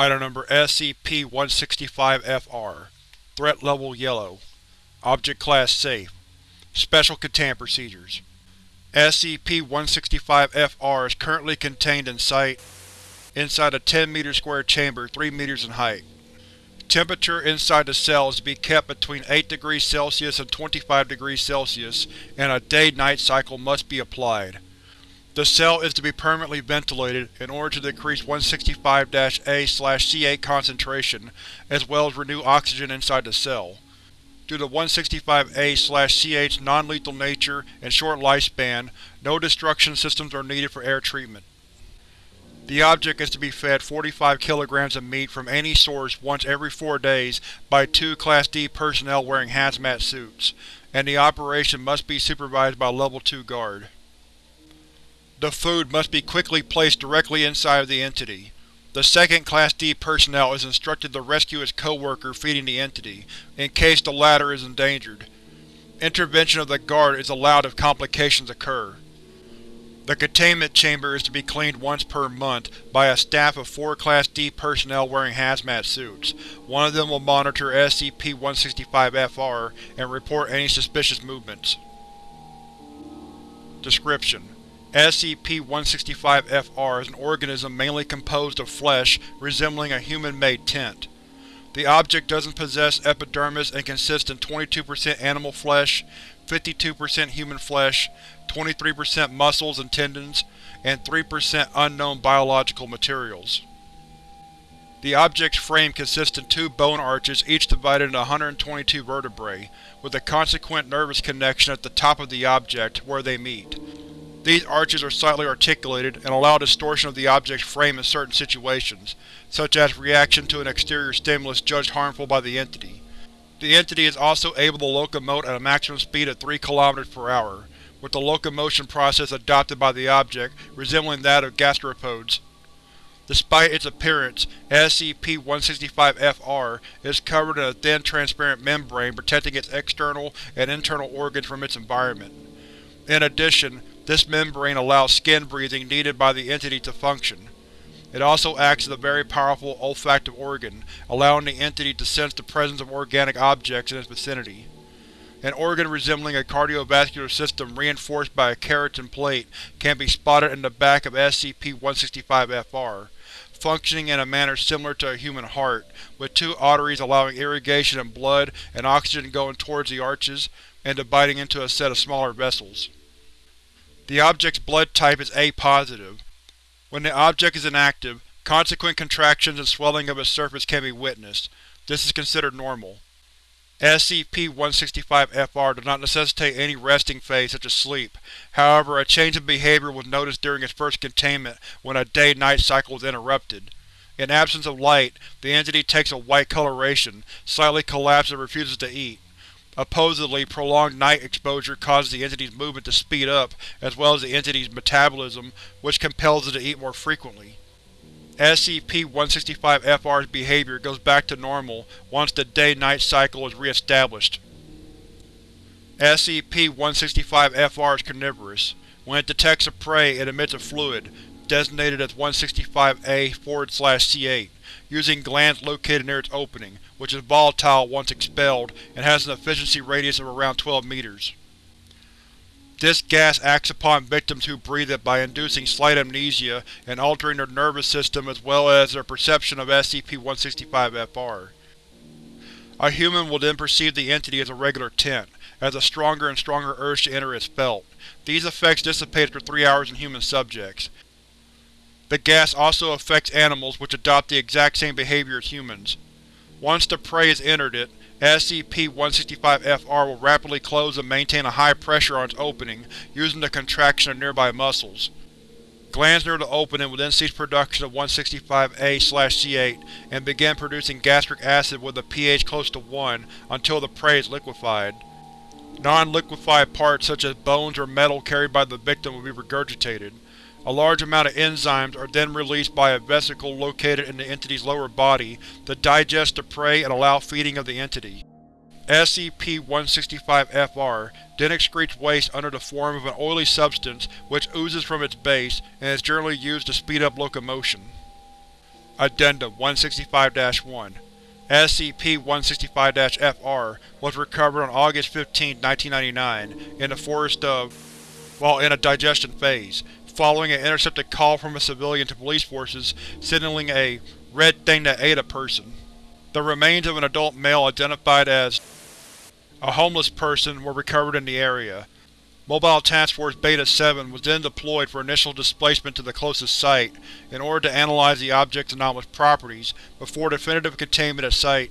Item Number SCP-165-FR Threat Level Yellow Object Class Safe Special Containment Procedures SCP-165-FR is currently contained in Site inside a 10 m square chamber 3 m in height. Temperature inside the cell is to be kept between 8 degrees Celsius and 25 degrees Celsius, and a day-night cycle must be applied. The cell is to be permanently ventilated in order to decrease 165-A-C8 concentration, as well as renew oxygen inside the cell. Due to 165-A-C8's non-lethal nature and short lifespan, no destruction systems are needed for air treatment. The object is to be fed 45 kilograms of meat from any source once every four days by two Class D personnel wearing hazmat suits, and the operation must be supervised by Level 2 guard. The food must be quickly placed directly inside of the entity. The second Class D personnel is instructed to rescue its co-worker feeding the entity, in case the latter is endangered. Intervention of the guard is allowed if complications occur. The containment chamber is to be cleaned once per month by a staff of four Class D personnel wearing hazmat suits. One of them will monitor SCP-165-FR and report any suspicious movements. Description: SCP-165-FR is an organism mainly composed of flesh resembling a human-made tent. The object doesn't possess epidermis and consists in 22% animal flesh, 52% human flesh, 23% muscles and tendons, and 3% unknown biological materials. The object's frame consists in two bone arches each divided into 122 vertebrae, with a consequent nervous connection at the top of the object, where they meet. These arches are slightly articulated and allow distortion of the object's frame in certain situations, such as reaction to an exterior stimulus judged harmful by the entity. The entity is also able to locomote at a maximum speed of 3 km per hour, with the locomotion process adopted by the object resembling that of gastropods. Despite its appearance, SCP-165-FR is covered in a thin transparent membrane protecting its external and internal organs from its environment. In addition, this membrane allows skin breathing needed by the entity to function. It also acts as a very powerful olfactive organ, allowing the entity to sense the presence of organic objects in its vicinity. An organ resembling a cardiovascular system reinforced by a keratin plate can be spotted in the back of SCP-165-FR, functioning in a manner similar to a human heart, with two arteries allowing irrigation of blood and oxygen going towards the arches and dividing into a set of smaller vessels. The object's blood type is A-positive. When the object is inactive, consequent contractions and swelling of its surface can be witnessed. This is considered normal. SCP-165-FR does not necessitate any resting phase such as sleep, however a change in behavior was noticed during its first containment when a day-night cycle was interrupted. In absence of light, the entity takes a white coloration, slightly collapses and refuses to eat. Supposedly, prolonged night exposure causes the entity's movement to speed up, as well as the entity's metabolism, which compels it to eat more frequently. SCP-165-FR's behavior goes back to normal once the day-night cycle is re-established. SCP-165-FR is carnivorous. When it detects a prey, it emits a fluid, designated as 165-A-C8, using glands located near its opening, which is volatile once expelled and has an efficiency radius of around 12 meters. This gas acts upon victims who breathe it by inducing slight amnesia and altering their nervous system as well as their perception of SCP-165-FR. A human will then perceive the entity as a regular tent, as a stronger and stronger urge to enter is felt. These effects dissipate after three hours in human subjects. The gas also affects animals which adopt the exact same behavior as humans. Once the prey has entered it, SCP-165-FR will rapidly close and maintain a high pressure on its opening, using the contraction of nearby muscles. Glands near the opening will then cease production of 165-A-C8 and begin producing gastric acid with a pH close to 1 until the prey is liquefied. Non-liquefied parts such as bones or metal carried by the victim will be regurgitated. A large amount of enzymes are then released by a vesicle located in the entity's lower body to digest the prey and allow feeding of the entity. SCP-165-FR then excretes waste under the form of an oily substance which oozes from its base and is generally used to speed up locomotion. Addendum 165-1 SCP-165-FR was recovered on August 15, 1999, in the forest of while in a digestion phase, following an intercepted call from a civilian to police forces signaling a red thing that ate a person. The remains of an adult male identified as a homeless person were recovered in the area. Mobile Task Force Beta-7 was then deployed for initial displacement to the closest site, in order to analyze the object's anomalous properties, before definitive containment at site.